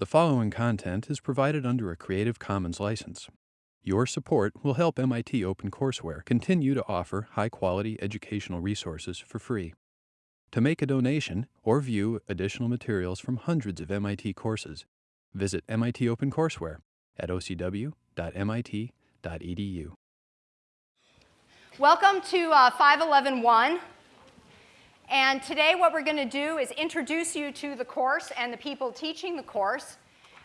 The following content is provided under a Creative Commons license. Your support will help MIT OpenCourseware continue to offer high-quality educational resources for free. To make a donation or view additional materials from hundreds of MIT courses, visit MIT OpenCourseware at ocw.mit.edu. Welcome to uh, 5111. And today what we're going to do is introduce you to the course and the people teaching the course.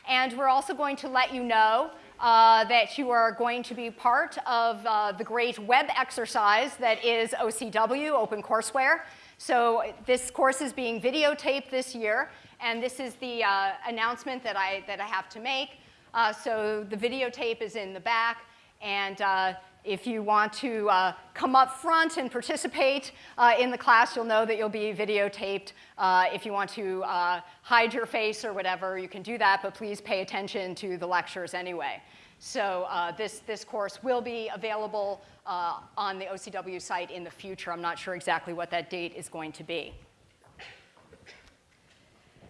And we're also going to let you know uh, that you are going to be part of uh, the great web exercise that is OCW, OpenCourseware. So this course is being videotaped this year, and this is the uh, announcement that I, that I have to make. Uh, so the videotape is in the back, and uh, if you want to uh, come up front and participate uh, in the class, you'll know that you'll be videotaped. Uh, if you want to uh, hide your face or whatever, you can do that, but please pay attention to the lectures anyway. So uh, this, this course will be available uh, on the OCW site in the future. I'm not sure exactly what that date is going to be.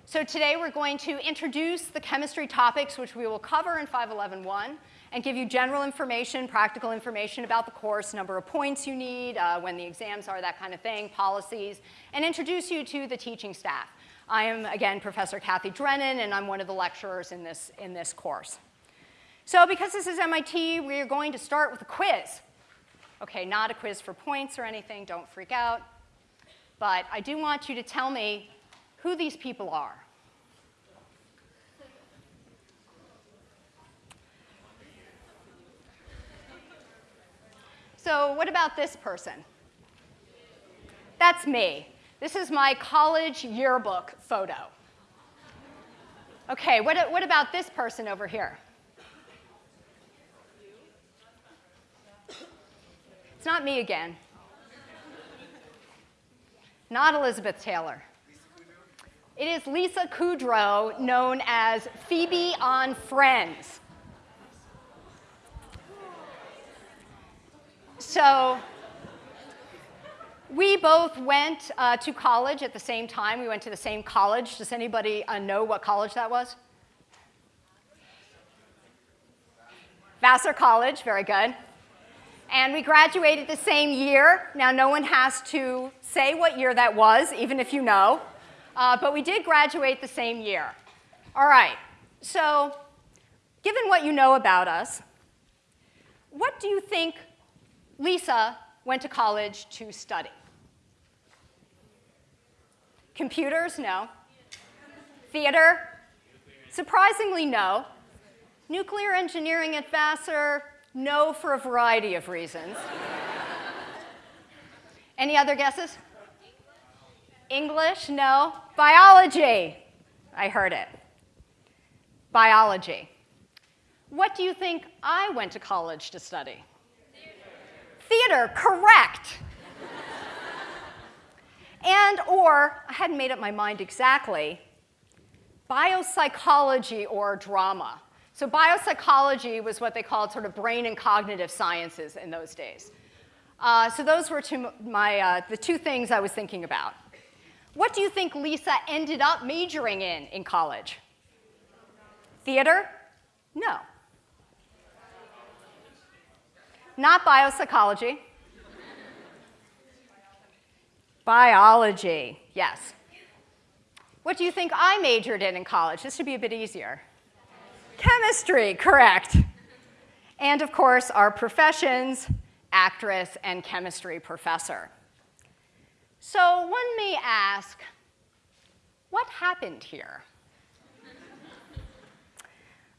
So today we're going to introduce the chemistry topics which we will cover in 5111 and give you general information, practical information about the course, number of points you need, uh, when the exams are, that kind of thing, policies, and introduce you to the teaching staff. I am, again, Professor Cathy Drennan, and I'm one of the lecturers in this, in this course. So because this is MIT, we're going to start with a quiz. Okay, not a quiz for points or anything, don't freak out. But I do want you to tell me who these people are. So what about this person? That's me. This is my college yearbook photo. Okay, what, what about this person over here? It's not me again. Not Elizabeth Taylor. It is Lisa Kudrow, known as Phoebe on Friends. So we both went uh, to college at the same time. We went to the same college. Does anybody uh, know what college that was? Vassar College, very good. And we graduated the same year. Now, no one has to say what year that was, even if you know. Uh, but we did graduate the same year. All right, so given what you know about us, what do you think Lisa went to college to study. Computers? No. Theater? Surprisingly, no. Nuclear engineering at Vassar? No, for a variety of reasons. Any other guesses? English? No. Biology? I heard it. Biology. What do you think I went to college to study? Theater, correct. and or, I hadn't made up my mind exactly, biopsychology or drama. So biopsychology was what they called sort of brain and cognitive sciences in those days. Uh, so those were two, my, uh, the two things I was thinking about. What do you think Lisa ended up majoring in in college? Theater? No. Not biopsychology. Biology, yes. What do you think I majored in in college? This should be a bit easier. Chemistry, correct. And of course, our professions, actress and chemistry professor. So one may ask, what happened here?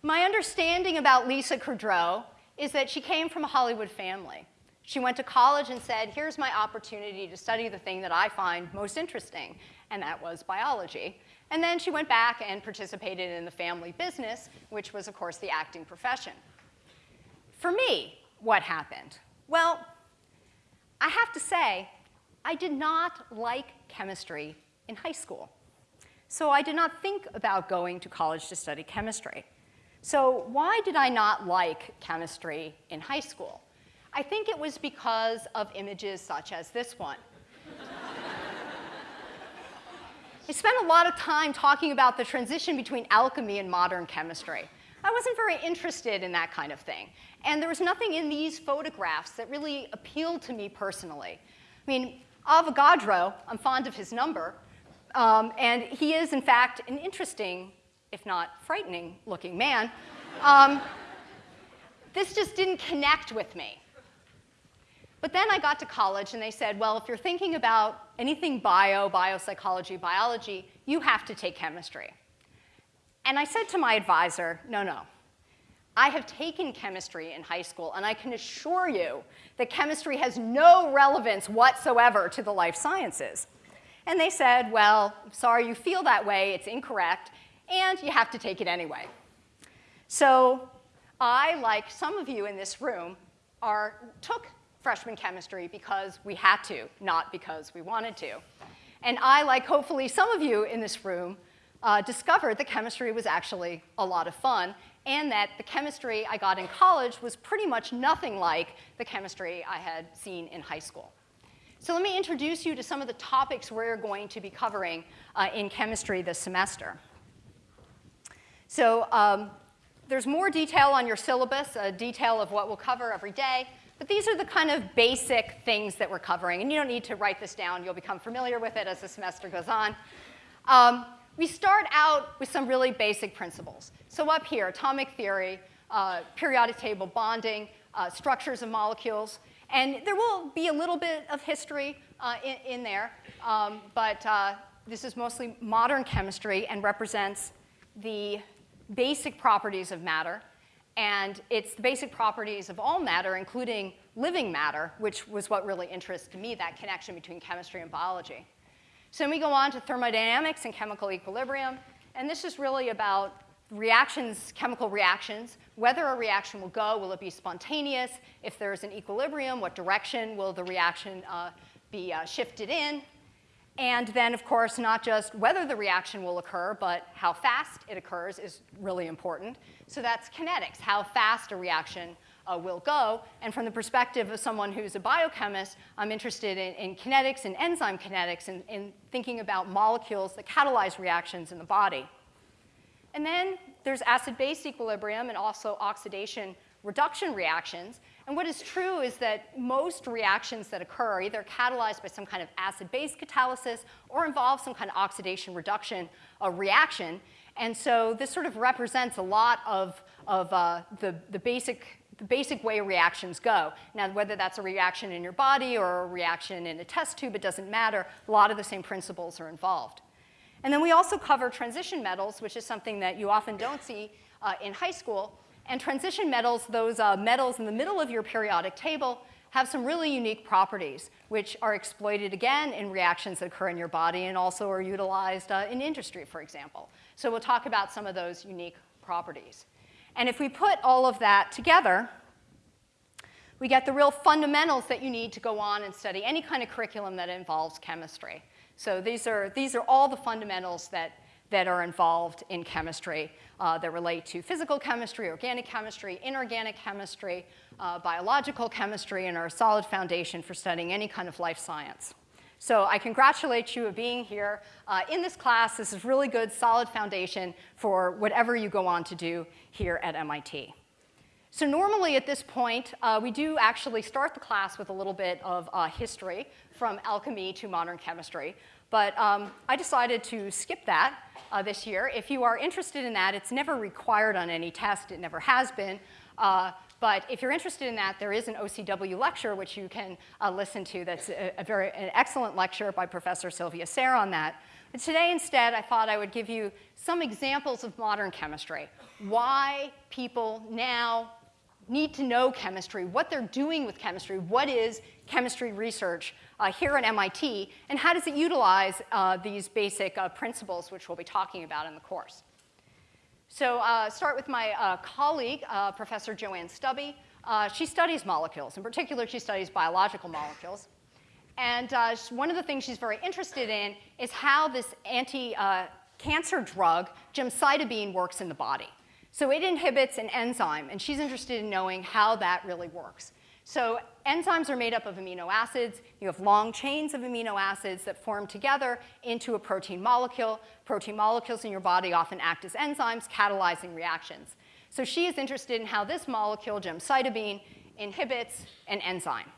My understanding about Lisa Kudrow is that she came from a Hollywood family. She went to college and said, here's my opportunity to study the thing that I find most interesting, and that was biology. And then she went back and participated in the family business, which was, of course, the acting profession. For me, what happened? Well, I have to say, I did not like chemistry in high school. So I did not think about going to college to study chemistry. So why did I not like chemistry in high school? I think it was because of images such as this one. I spent a lot of time talking about the transition between alchemy and modern chemistry. I wasn't very interested in that kind of thing. And there was nothing in these photographs that really appealed to me personally. I mean, Avogadro, I'm fond of his number, um, and he is, in fact, an interesting, if not frightening looking man. Um, this just didn't connect with me. But then I got to college and they said, well, if you're thinking about anything bio, biopsychology, biology, you have to take chemistry. And I said to my advisor, no, no. I have taken chemistry in high school, and I can assure you that chemistry has no relevance whatsoever to the life sciences. And they said, well, sorry you feel that way, it's incorrect, and you have to take it anyway. So I, like some of you in this room, are, took freshman chemistry because we had to, not because we wanted to. And I, like hopefully some of you in this room, uh, discovered that chemistry was actually a lot of fun and that the chemistry I got in college was pretty much nothing like the chemistry I had seen in high school. So let me introduce you to some of the topics we're going to be covering uh, in chemistry this semester. So um, there's more detail on your syllabus, a detail of what we'll cover every day. But these are the kind of basic things that we're covering. And you don't need to write this down. You'll become familiar with it as the semester goes on. Um, we start out with some really basic principles. So up here, atomic theory, uh, periodic table bonding, uh, structures of molecules. And there will be a little bit of history uh, in, in, there, um, but uh, this is mostly modern chemistry and represents the basic properties of matter and it's the basic properties of all matter, including living matter, which was what really interested me, that connection between chemistry and biology. So then we go on to thermodynamics and chemical equilibrium. And this is really about reactions, chemical reactions, whether a reaction will go, will it be spontaneous? If there's an equilibrium, what direction will the reaction uh, be uh, shifted in? And then, of course, not just whether the reaction will occur, but how fast it occurs is really important. So that's kinetics, how fast a reaction uh, will go. And from the perspective of someone who's a biochemist, I'm interested in, in kinetics and enzyme kinetics and in thinking about molecules that catalyze reactions in the body. And then there's acid-base equilibrium and also oxidation reduction reactions. And what is true is that most reactions that occur are either catalyzed by some kind of acid-base catalysis or involve some kind of oxidation reduction uh, reaction. And so this sort of represents a lot of, of uh, the, the, basic, the basic way reactions go. Now, whether that's a reaction in your body or a reaction in a test tube, it doesn't matter. A lot of the same principles are involved. And then we also cover transition metals, which is something that you often don't see uh, in high school. And transition metals, those uh, metals in the middle of your periodic table, have some really unique properties, which are exploited again in reactions that occur in your body and also are utilized uh, in industry, for example. So we'll talk about some of those unique properties. And if we put all of that together, we get the real fundamentals that you need to go on and study any kind of curriculum that involves chemistry. So these are, these are all the fundamentals that that are involved in chemistry uh, that relate to physical chemistry, organic chemistry, inorganic chemistry, uh, biological chemistry, and are a solid foundation for studying any kind of life science. So I congratulate you of being here uh, in this class. This is really good, solid foundation for whatever you go on to do here at MIT. So normally at this point, uh, we do actually start the class with a little bit of uh, history from alchemy to modern chemistry. But um, I decided to skip that uh, this year. If you are interested in that, it's never required on any test. It never has been. Uh, but if you're interested in that, there is an OCW lecture which you can uh, listen to that's a, a, very an excellent lecture by Professor Sylvia Ceyer on that. But today instead, I thought I would give you some examples of modern chemistry. Why people now need to know chemistry, what they're doing with chemistry, what is chemistry research uh, here at MIT, and how does it utilize uh, these basic uh, principles which we'll be talking about in the course. So uh, start with my uh, colleague, uh, Professor Joanne Stubbe. she studies molecules. In particular, she studies biological molecules. And one of the things she's very interested in is how this anti-cancer drug, gemcitabine, works in the body. So it inhibits an enzyme, and she's interested in knowing how that really works. So enzymes are made up of amino acids. You have long chains of amino acids that form together into a protein molecule. Protein molecules in your body often act as enzymes, catalyzing reactions. So she is interested in how this molecule, gemcitabine, inhibits an enzyme.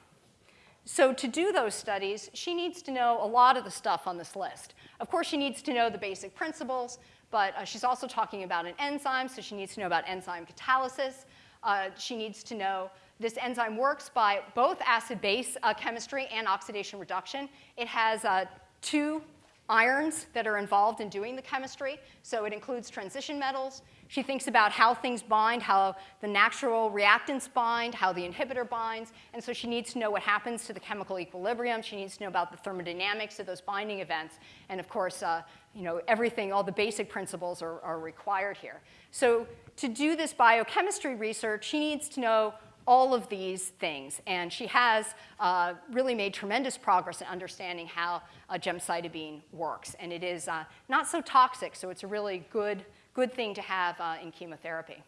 So to do those studies, she needs to know a lot of the stuff on this list. Of course, she needs to know the basic principles, but uh, she's also talking about an enzyme, so she needs to know about enzyme catalysis. Uh, she needs to know this enzyme works by both acid-base uh, chemistry and oxidation reduction. It has uh, two irons that are involved in doing the chemistry, so it includes transition metals. She thinks about how things bind, how the natural reactants bind, how the inhibitor binds, and so she needs to know what happens to the chemical equilibrium. She needs to know about the thermodynamics of those binding events, and of course, uh, you know, everything, all the basic principles are, are required here. So to do this biochemistry research, she needs to know all of these things. And she has uh, really made tremendous progress in understanding how uh, gemcitabine works. And it is uh, not so toxic, so it's a really good, good thing to have uh, in chemotherapy.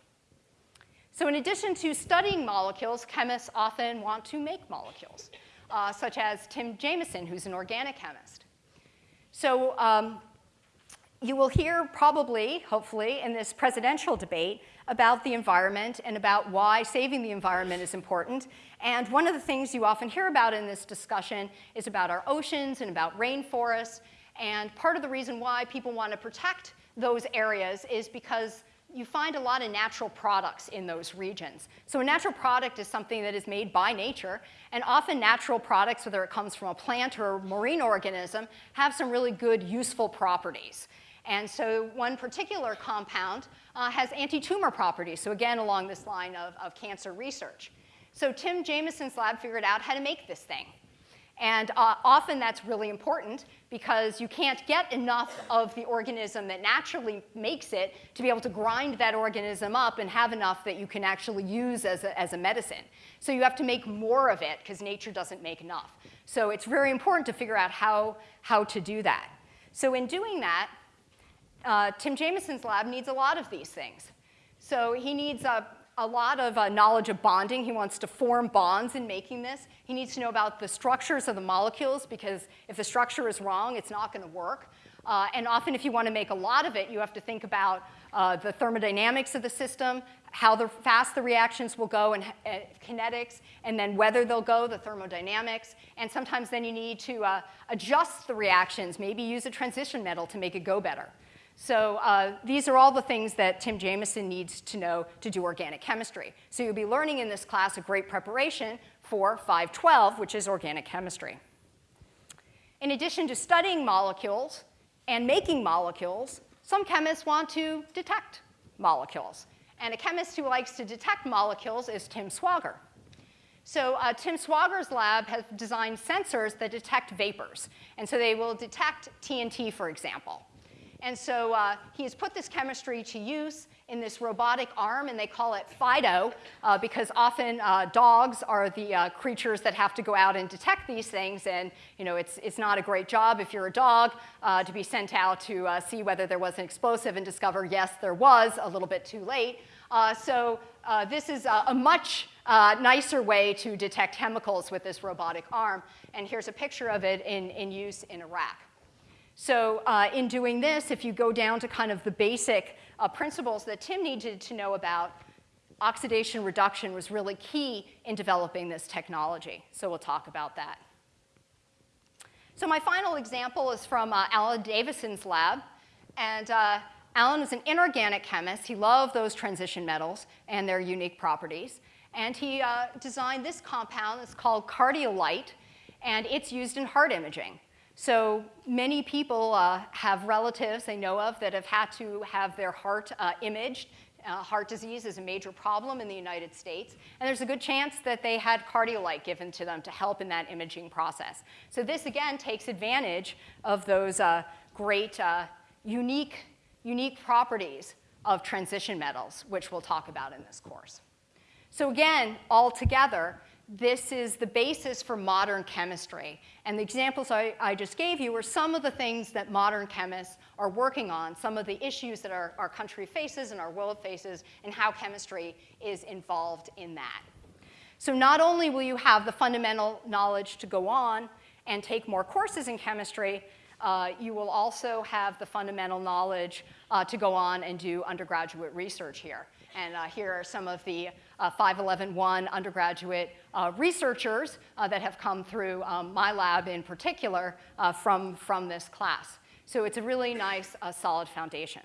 So in addition to studying molecules, chemists often want to make molecules, uh, such as Tim Jamison, who's an organic chemist. So um, you will hear probably, hopefully, in this presidential debate about the environment and about why saving the environment is important. And one of the things you often hear about in this discussion is about our oceans and about rainforests. And part of the reason why people want to protect those areas is because you find a lot of natural products in those regions. So a natural product is something that is made by nature, and often natural products, whether it comes from a plant or a marine organism, have some really good, useful properties. And so one particular compound uh, has anti-tumor properties, so again, along this line of, of cancer research. So Tim Jamison's lab figured out how to make this thing. And uh, often that's really important because you can't get enough of the organism that naturally makes it to be able to grind that organism up and have enough that you can actually use as a, as a medicine. So you have to make more of it because nature doesn't make enough. So it's very important to figure out how, how to do that. So in doing that, uh, Tim Jamison's lab needs a lot of these things. So he needs a, a lot of uh, knowledge of bonding. He wants to form bonds in making this. He needs to know about the structures of the molecules because if the structure is wrong, it's not going to work. Uh, and often if you want to make a lot of it, you have to think about uh, the thermodynamics of the system, how the, fast the reactions will go and uh, kinetics, and then whether they'll go, the thermodynamics. And sometimes then you need to uh, adjust the reactions, maybe use a transition metal to make it go better. So uh, these are all the things that Tim Jamison needs to know to do organic chemistry. So you'll be learning in this class a great preparation for 512, which is organic chemistry. In addition to studying molecules and making molecules, some chemists want to detect molecules. And a chemist who likes to detect molecules is Tim Swager. So uh, Tim Swager's lab has designed sensors that detect vapors. And so they will detect TNT, for example. And so uh, he has put this chemistry to use in this robotic arm, and they call it FIDO, uh, because often uh, dogs are the uh, creatures that have to go out and detect these things, and you know, it's, it's not a great job if you're a dog uh, to be sent out to uh, see whether there was an explosive and discover, yes, there was, a little bit too late. so this is a, a much nicer way to detect chemicals with this robotic arm, and here's a picture of it in, in use in Iraq. So uh, in doing this, if you go down to kind of the basic uh, principles that Tim needed to know about, oxidation reduction was really key in developing this technology. So we'll talk about that. So my final example is from uh, Alan Davison's lab. And uh, Alan was an inorganic chemist. He loved those transition metals and their unique properties. And he uh, designed this compound. It's called Cardiolite, and it's used in heart imaging. So many people uh, have relatives they know of that have had to have their heart uh, imaged. Uh, heart disease is a major problem in the United States, and there's a good chance that they had cardiolite given to them to help in that imaging process. So this, again, takes advantage of those uh, great, uh, unique, unique properties of transition metals, which we'll talk about in this course. So again, all together, this is the basis for modern chemistry. And the examples I, I, just gave you are some of the things that modern chemists are working on, some of the issues that our, our country faces and our world faces, and how chemistry is involved in that. So not only will you have the fundamental knowledge to go on and take more courses in chemistry, uh, you will also have the fundamental knowledge uh, to go on and do undergraduate research here. And uh, here are some of the uh, 511-1 undergraduate uh, researchers uh, that have come through um, my lab in particular uh, from, from this class. So it's a really nice, uh, solid foundation.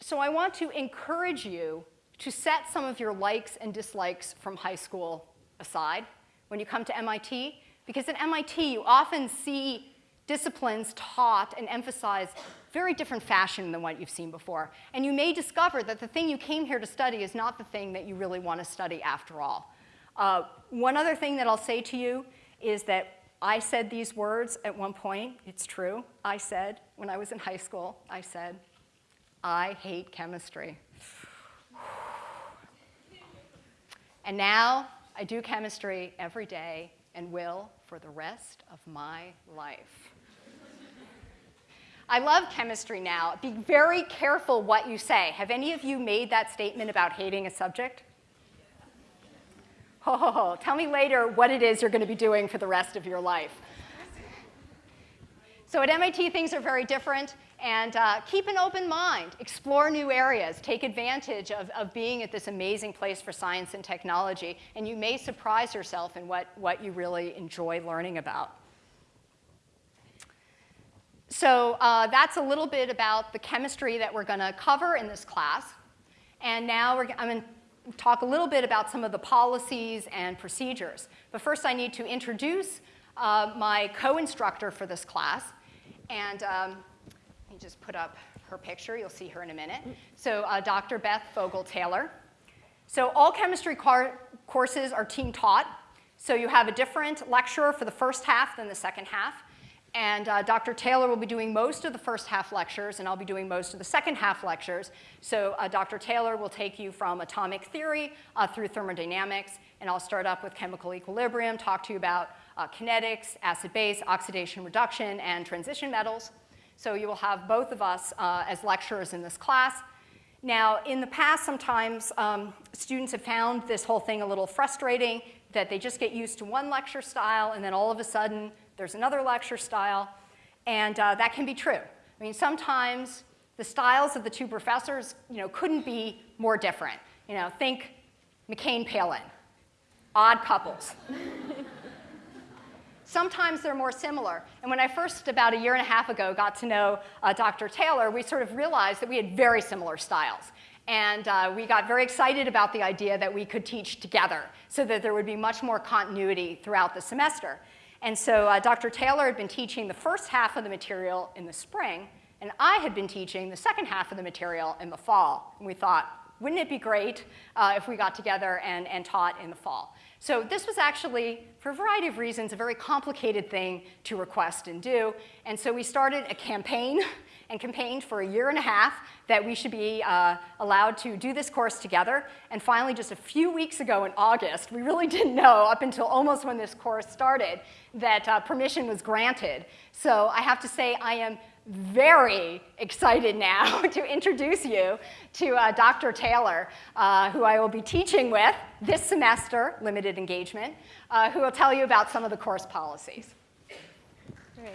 So I want to encourage you to set some of your likes and dislikes from high school aside when you come to MIT, because at MIT you often see disciplines taught and emphasized very different fashion than what you've seen before. And you may discover that the thing you came here to study is not the thing that you really want to study after all. Uh, one other thing that I'll say to you is that I said these words at one point. It's true. I said, when I was in high school, I said, I hate chemistry. and now I do chemistry every day and will for the rest of my life. I love chemistry now. Be very careful what you say. Have any of you made that statement about hating a subject? Ho, ho, ho. Tell me later what it is you're going to be doing for the rest of your life. So at MIT, things are very different. And uh, keep an open mind. Explore new areas. Take advantage of, of being at this amazing place for science and technology. And you may surprise yourself in what, what you really enjoy learning about. So uh, that's a little bit about the chemistry that we're going to cover in this class. And now I'm going to talk a little bit about some of the policies and procedures. But first I need to introduce uh, my co-instructor for this class. And um, let me just put up her picture. You'll see her in a minute. So uh, Dr. Beth Vogel-Taylor. So all chemistry courses are team taught. So you have a different lecturer for the first half than the second half. And uh, Dr. Taylor will be doing most of the first half lectures, and I'll be doing most of the second half lectures. So uh, Dr. Taylor will take you from atomic theory uh, through thermodynamics, and I'll start up with chemical equilibrium, talk to you about uh, kinetics, acid-base, oxidation reduction, and transition metals. So you will have both of us uh, as lecturers in this class. Now, in the past, sometimes um, students have found this whole thing a little frustrating, that they just get used to one lecture style, and then all of a sudden, there's another lecture style, and uh, that can be true. I mean, sometimes the styles of the two professors, you know, couldn't be more different. You know, think McCain Palin, odd couples. Sometimes they're more similar. And when I first, about a year and a half ago, got to know uh, Dr. Taylor, we sort of realized that we had very similar styles. And uh, we got very excited about the idea that we could teach together so that there would be much more continuity throughout the semester. And so uh, Dr. Taylor had been teaching the first half of the material in the spring, and I had been teaching the second half of the material in the fall. And we thought, wouldn't it be great uh, if we got together and, and taught in the fall? So this was actually, for a variety of reasons, a very complicated thing to request and do. And so we started a campaign and campaigned for a year and a half that we should be uh, allowed to do this course together. And finally, just a few weeks ago in August, we really didn't know up until almost when this course started that uh, permission was granted. So I have to say I am very excited now to introduce you to uh, Dr. Taylor, uh, who I will be teaching with this semester, limited engagement, uh, who will tell you about some of the course policies. Great.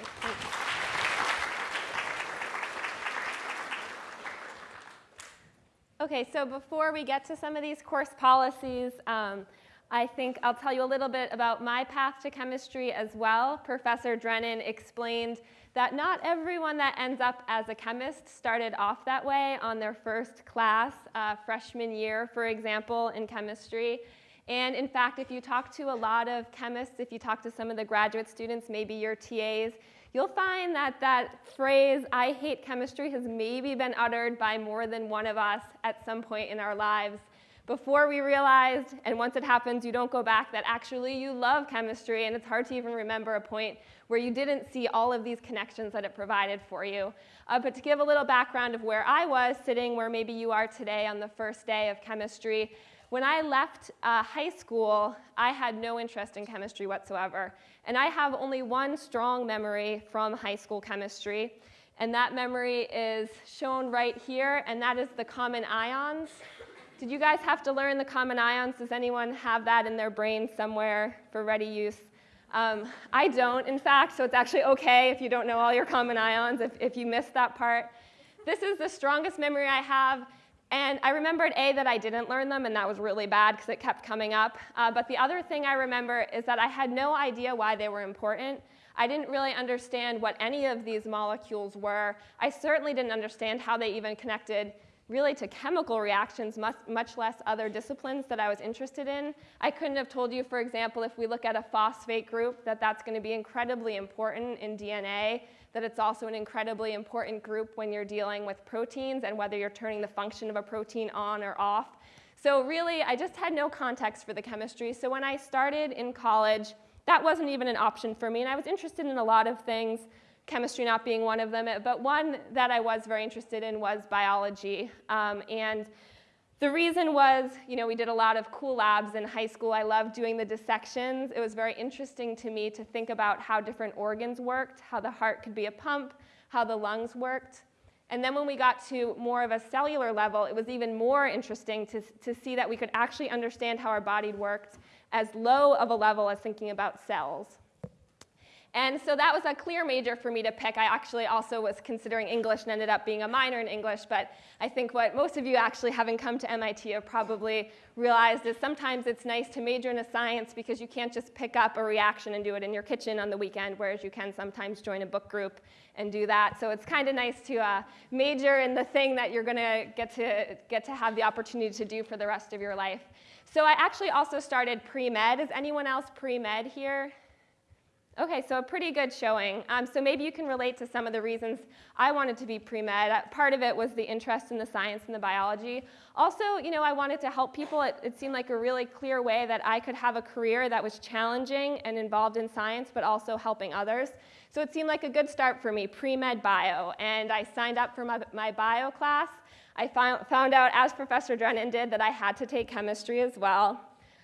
Okay, so before we get to some of these course policies, um, I think I'll tell you a little bit about my path to chemistry as well. Professor Drennan explained that not everyone that ends up as a chemist started off that way on their first class, uh, freshman year, for example, in chemistry. And in fact, if you talk to a lot of chemists, if you talk to some of the graduate students, maybe your TAs, you'll find that that phrase, I hate chemistry, has maybe been uttered by more than one of us at some point in our lives before we realized, and once it happens, you don't go back, that actually you love chemistry, and it's hard to even remember a point where you didn't see all of these connections that it provided for you. Uh, but to give a little background of where I was sitting, where maybe you are today on the first day of chemistry, when I left uh, high school, I had no interest in chemistry whatsoever. And I have only one strong memory from high school chemistry, and that memory is shown right here, and that is the common ions. did you guys have to learn the common ions? Does anyone have that in their brain somewhere for ready use? Um, I don't, in fact, so it's actually okay if you don't know all your common ions, if, if you missed that part. This is the strongest memory I have, and I remembered A, that I didn't learn them, and that was really bad because it kept coming up. Uh, but the other thing I remember is that I had no idea why they were important. I didn't really understand what any of these molecules were. I certainly didn't understand how they even connected really to chemical reactions, much, much, less other disciplines that I was interested in. I couldn't have told you, for example, if we look at a phosphate group, that that's going to be incredibly important in DNA, that it's also an incredibly important group when you're dealing with proteins and whether you're turning the function of a protein on or off. So really, I just had no context for the chemistry. So when I started in college, that wasn't even an option for me, and I was interested in a lot of things chemistry not being one of them. But one that I was very interested in was biology. Um, and the reason was, you know, we did a lot of cool labs in high school. I loved doing the dissections. It was very interesting to me to think about how different organs worked, how the heart could be a pump, how the lungs worked. And then when we got to more of a cellular level, it was even more interesting to, to see that we could actually understand how our body worked as low of a level as thinking about cells. And so that was a clear major for me to pick. I actually also was considering English and ended up being a minor in English, but I think what most of you actually having come to MIT have probably realized is sometimes it's nice to major in a science because you can't just pick up a reaction and do it in your kitchen on the weekend, whereas you can sometimes join a book group and do that. So it's kind of nice to uh, major in the thing that you're going to get to get to have the opportunity to do for the rest of your life. So I actually also started pre-med. Is anyone else pre-med here? Okay, so a pretty good showing. Um, so maybe you can relate to some of the reasons I wanted to be pre-med. Uh, part of it was the interest in the science and the biology. Also, you know, I wanted to help people. It, it seemed like a really clear way that I could have a career that was challenging and involved in science, but also helping others. So it seemed like a good start for me, pre-med bio. And I signed up for my, my bio class. I found, found out, as Professor Drennan did, that I had to take chemistry as well.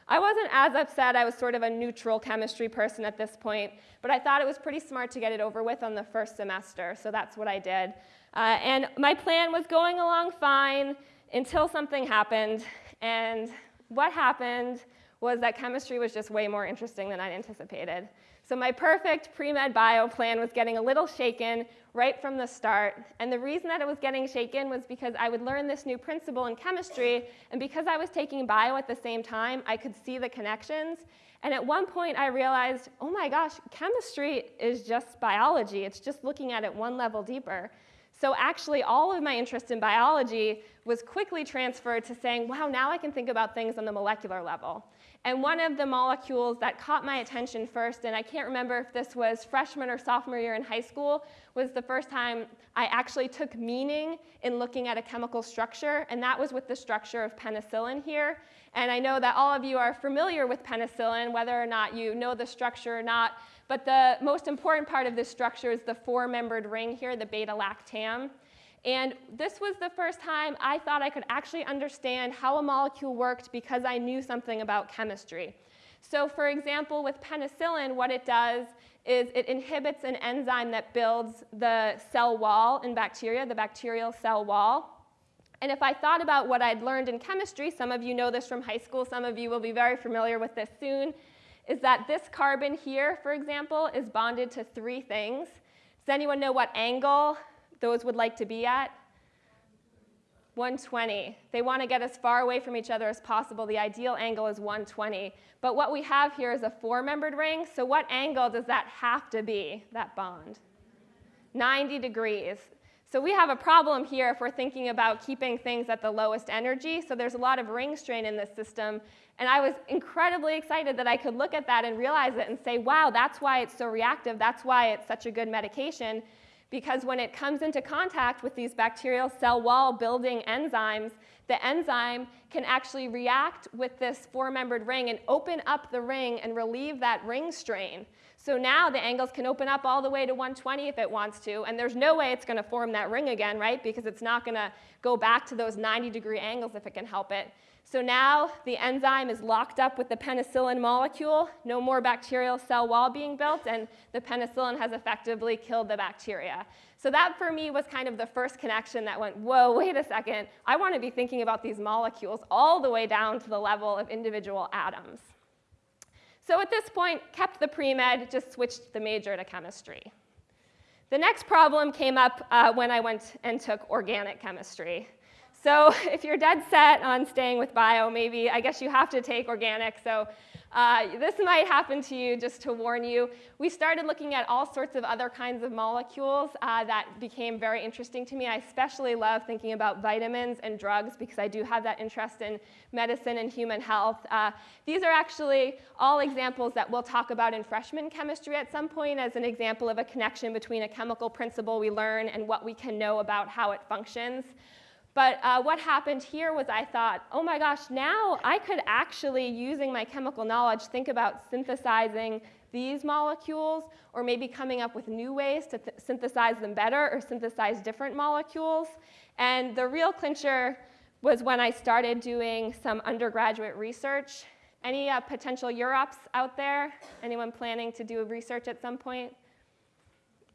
I wasn't as upset. I was sort of a neutral chemistry person at this point, but I thought it was pretty smart to get it over with on the first semester, so that's what I did. Uh, and my plan was going along fine until something happened, and what happened was that chemistry was just way more interesting than I'd anticipated. So my perfect pre-med bio plan was getting a little shaken right from the start. And the reason that it was getting shaken was because I would learn this new principle in chemistry, and because I was taking bio at the same time, I could see the connections. And at one point, I realized, oh my gosh, chemistry is just biology. It's just looking at it one level deeper. So actually, all of my interest in biology was quickly transferred to saying, wow, now I can think about things on the molecular level. And one of the molecules that caught my attention first, and I can't remember if this was freshman or sophomore year in high school, was the first time I actually took meaning in looking at a chemical structure, and that was with the structure of penicillin here. And I know that all of you are familiar with penicillin, whether or not you know the structure or not, but the most important part of this structure is the four-membered ring here, the beta-lactam. And this was the first time I thought I could actually understand how a molecule worked because I knew something about chemistry. So for example, with penicillin, what it does is it inhibits an enzyme that builds the cell wall in bacteria, the bacterial cell wall. And if I thought about what I'd learned in chemistry, some of you know this from high school, some of you will be very familiar with this soon, is that this carbon here, for example, is bonded to three things. Does anyone know what angle those would like to be at? 120. They want to get as far away from each other as possible. The ideal angle is 120. But what we have here is a four-membered ring, so what angle does that have to be, that bond? 90 degrees. So we have a problem here if we're thinking about keeping things at the lowest energy. So there's a lot of ring strain in this system. And I was incredibly excited that I could look at that and realize it and say, wow, that's why it's so reactive. That's why it's such a good medication because when it comes into contact with these bacterial cell wall building enzymes, the enzyme can actually react with this four-membered ring and open up the ring and relieve that ring strain. So now the angles can open up all the way to 120 if it wants to, and there's no way it's going to form that ring again, right? Because it's not going to go back to those 90 degree angles if it can help it. So now the enzyme is locked up with the penicillin molecule, no more bacterial cell wall being built, and the penicillin has effectively killed the bacteria. So that for me was kind of the first connection that went, whoa, wait a second, I want to be thinking about these molecules all the way down to the level of individual atoms. So at this point, kept the pre-med, just switched the major to chemistry. The next problem came up uh, when I went and took organic chemistry. So if you're dead set on staying with bio, maybe I guess you have to take organic. So uh, this might happen to you, just to warn you. We started looking at all sorts of other kinds of molecules uh, that became very interesting to me. I especially love thinking about vitamins and drugs because I do have that interest in medicine and human health. Uh, these are actually all examples that we'll talk about in freshman chemistry at some point as an example of a connection between a chemical principle we learn and what we can know about how it functions. But uh, what happened here was I thought, oh my gosh, now I could actually, using my chemical knowledge, think about synthesizing these molecules or maybe coming up with new ways to synthesize them better or synthesize different molecules. And the real clincher was when I started doing some undergraduate research. Any uh, potential UROPs out there? Anyone planning to do research at some point?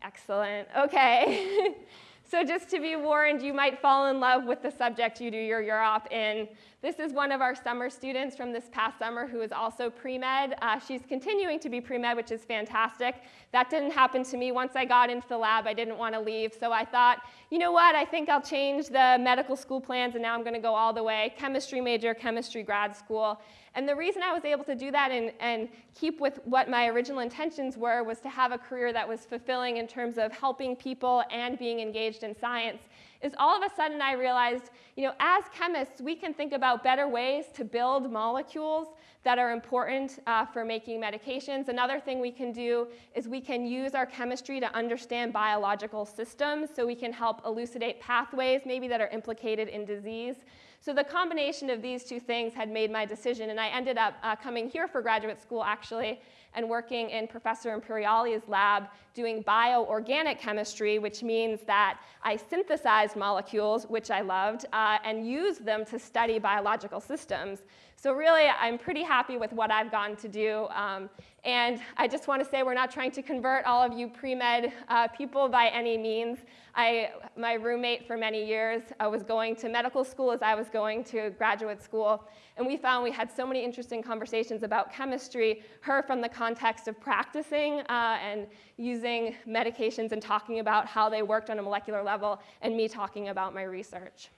Excellent. Okay. So just to be warned, you might fall in love with the subject you do your UROP in. This is one of our summer students from this past summer who is also pre-med. Uh, she's continuing to be pre-med, which is fantastic. That didn't happen to me. Once I got into the lab, I didn't want to leave. So I thought, you know what, I think I'll change the medical school plans, and now I'm going to go all the way. Chemistry major, chemistry grad school. And the reason I was able to do that and, and keep with what my original intentions were was to have a career that was fulfilling in terms of helping people and being engaged in science is all of a sudden I realized, you know, as chemists, we can think about better ways to build molecules that are important uh, for making medications. Another thing we can do is we can use our chemistry to understand biological systems so we can help elucidate pathways maybe that are implicated in disease. So the combination of these two things had made my decision, and I ended up uh, coming here for graduate school actually and working in Professor Imperiali's lab doing bioorganic chemistry, which means that I synthesized molecules, which I loved, uh, and used them to study biological systems. So really, I'm pretty happy with what I've gotten to do. Um, and I just want to say we're not trying to convert all of you pre-med uh, people by any means. I, my roommate for many years uh, was going to medical school as I was going to graduate school. And we found we had so many interesting conversations about chemistry, her from the context of practicing uh, and using medications and talking about how they worked on a molecular level, and me talking about my research.